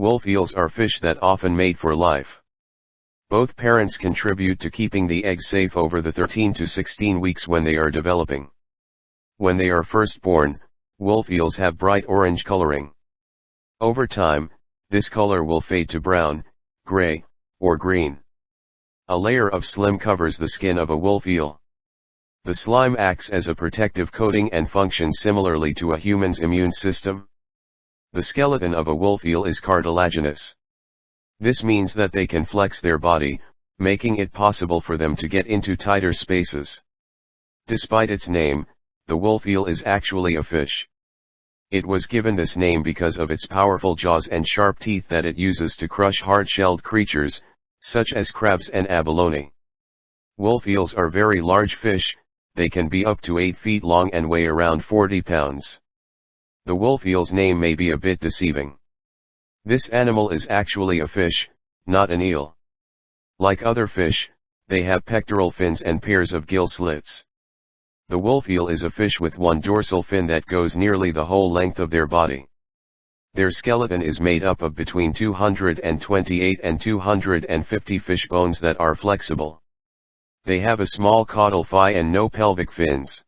Wolf eels are fish that often mate for life. Both parents contribute to keeping the eggs safe over the 13 to 16 weeks when they are developing. When they are first born, wolf eels have bright orange coloring. Over time, this color will fade to brown, gray, or green. A layer of slime covers the skin of a wolf eel. The slime acts as a protective coating and functions similarly to a human's immune system. The skeleton of a wolf eel is cartilaginous. This means that they can flex their body, making it possible for them to get into tighter spaces. Despite its name, the wolf eel is actually a fish. It was given this name because of its powerful jaws and sharp teeth that it uses to crush hard-shelled creatures, such as crabs and abalone. Wolf eels are very large fish, they can be up to 8 feet long and weigh around 40 pounds. The wolf eel's name may be a bit deceiving. This animal is actually a fish, not an eel. Like other fish, they have pectoral fins and pairs of gill slits. The wolf eel is a fish with one dorsal fin that goes nearly the whole length of their body. Their skeleton is made up of between 228 and 250 fish bones that are flexible. They have a small caudal fin and no pelvic fins.